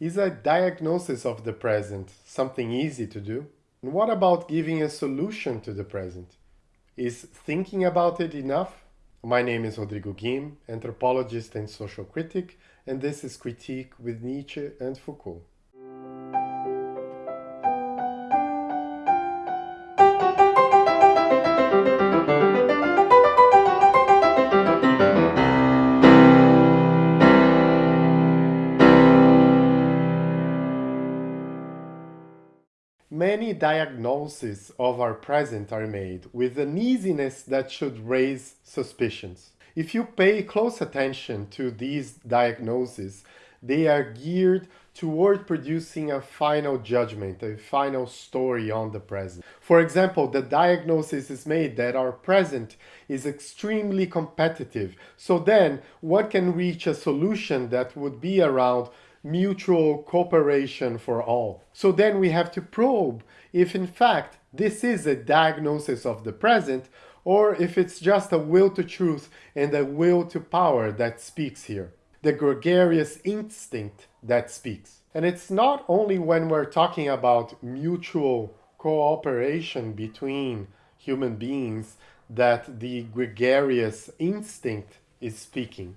Is a diagnosis of the present something easy to do? And what about giving a solution to the present? Is thinking about it enough? My name is Rodrigo Guim, anthropologist and social critic, and this is Critique with Nietzsche and Foucault. Many diagnoses of our present are made with an easiness that should raise suspicions. If you pay close attention to these diagnoses, they are geared toward producing a final judgment, a final story on the present. For example, the diagnosis is made that our present is extremely competitive. So then one can reach a solution that would be around mutual cooperation for all. So then we have to probe if in fact this is a diagnosis of the present or if it's just a will to truth and a will to power that speaks here. The gregarious instinct that speaks. And it's not only when we're talking about mutual cooperation between human beings that the gregarious instinct is speaking.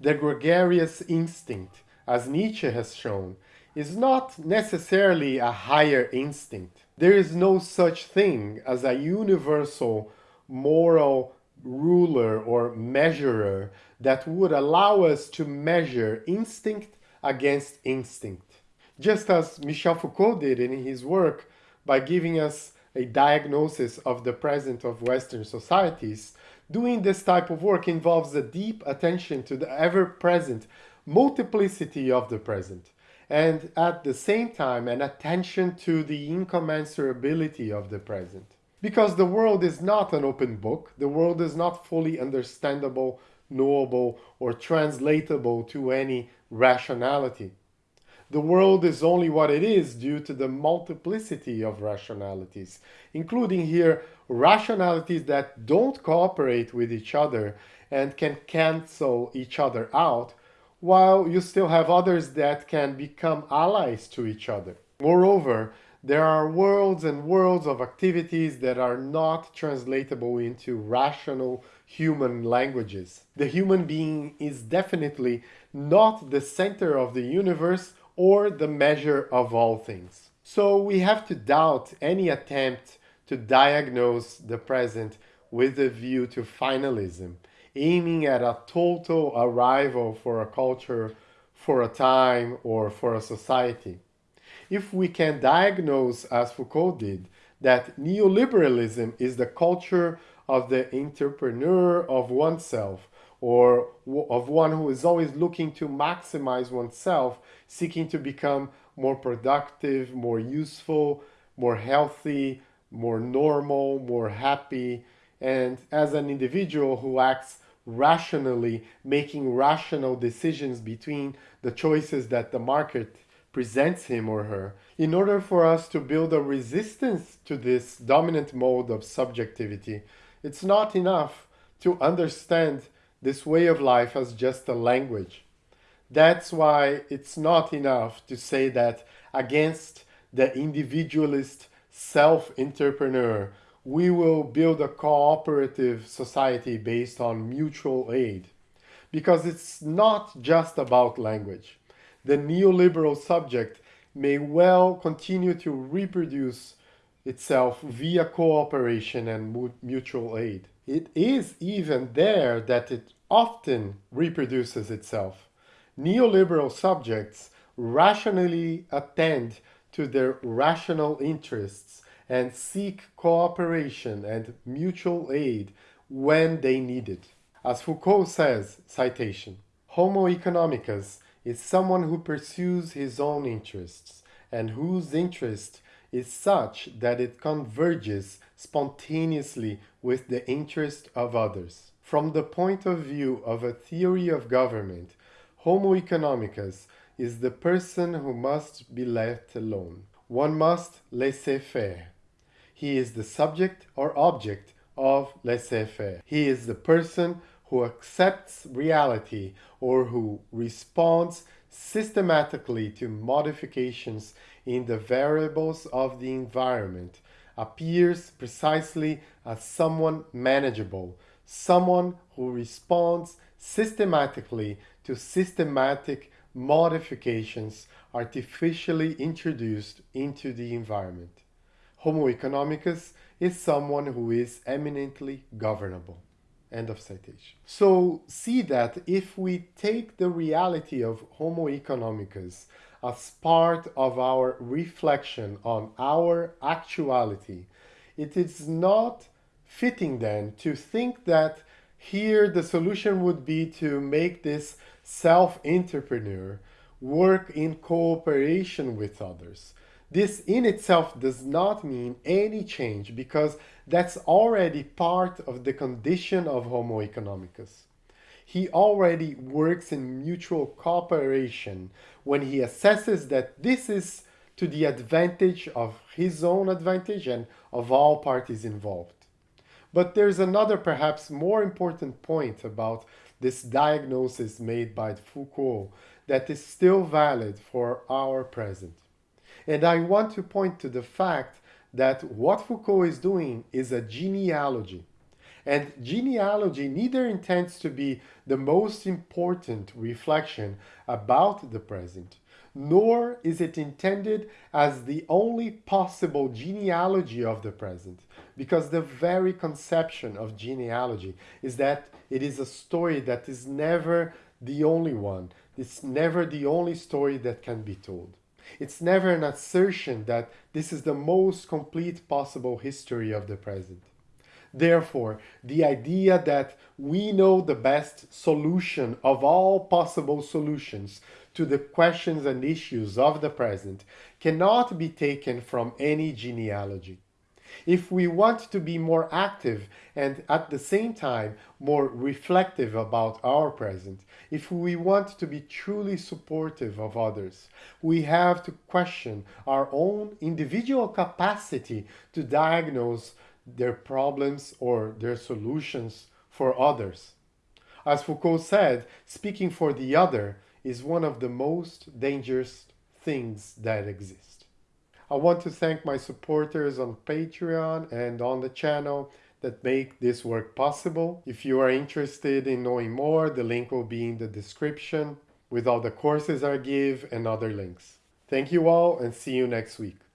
The gregarious instinct as Nietzsche has shown, is not necessarily a higher instinct. There is no such thing as a universal moral ruler or measurer that would allow us to measure instinct against instinct. Just as Michel Foucault did in his work by giving us a diagnosis of the present of Western societies, doing this type of work involves a deep attention to the ever-present multiplicity of the present, and at the same time an attention to the incommensurability of the present. Because the world is not an open book, the world is not fully understandable, knowable, or translatable to any rationality. The world is only what it is due to the multiplicity of rationalities, including here rationalities that don't cooperate with each other and can cancel each other out, while you still have others that can become allies to each other. Moreover, there are worlds and worlds of activities that are not translatable into rational human languages. The human being is definitely not the center of the universe or the measure of all things. So we have to doubt any attempt to diagnose the present with a view to finalism aiming at a total arrival for a culture, for a time, or for a society. If we can diagnose, as Foucault did, that neoliberalism is the culture of the entrepreneur of oneself, or of one who is always looking to maximize oneself, seeking to become more productive, more useful, more healthy, more normal, more happy, and as an individual who acts rationally making rational decisions between the choices that the market presents him or her. In order for us to build a resistance to this dominant mode of subjectivity, it's not enough to understand this way of life as just a language. That's why it's not enough to say that against the individualist self-entrepreneur we will build a cooperative society based on mutual aid. Because it's not just about language. The neoliberal subject may well continue to reproduce itself via cooperation and mutual aid. It is even there that it often reproduces itself. Neoliberal subjects rationally attend to their rational interests and seek cooperation and mutual aid when they need it. As Foucault says, citation, Homo economicus is someone who pursues his own interests and whose interest is such that it converges spontaneously with the interest of others. From the point of view of a theory of government, Homo economicus is the person who must be left alone. One must laisser faire. He is the subject or object of laissez-faire. He is the person who accepts reality or who responds systematically to modifications in the variables of the environment appears precisely as someone manageable, someone who responds systematically to systematic modifications artificially introduced into the environment. Homo economicus is someone who is eminently governable. End of citation. So see that if we take the reality of Homo economicus as part of our reflection on our actuality, it is not fitting then to think that here the solution would be to make this self-entrepreneur work in cooperation with others. This in itself does not mean any change because that's already part of the condition of Homo economicus. He already works in mutual cooperation when he assesses that this is to the advantage of his own advantage and of all parties involved. But there's another perhaps more important point about this diagnosis made by Foucault that is still valid for our present. And I want to point to the fact that what Foucault is doing is a genealogy. And genealogy neither intends to be the most important reflection about the present, nor is it intended as the only possible genealogy of the present, because the very conception of genealogy is that it is a story that is never the only one. It's never the only story that can be told. It's never an assertion that this is the most complete possible history of the present. Therefore, the idea that we know the best solution of all possible solutions to the questions and issues of the present cannot be taken from any genealogy. If we want to be more active and at the same time more reflective about our present, if we want to be truly supportive of others, we have to question our own individual capacity to diagnose their problems or their solutions for others. As Foucault said, speaking for the other is one of the most dangerous things that exist. I want to thank my supporters on Patreon and on the channel that make this work possible. If you are interested in knowing more, the link will be in the description with all the courses I give and other links. Thank you all and see you next week.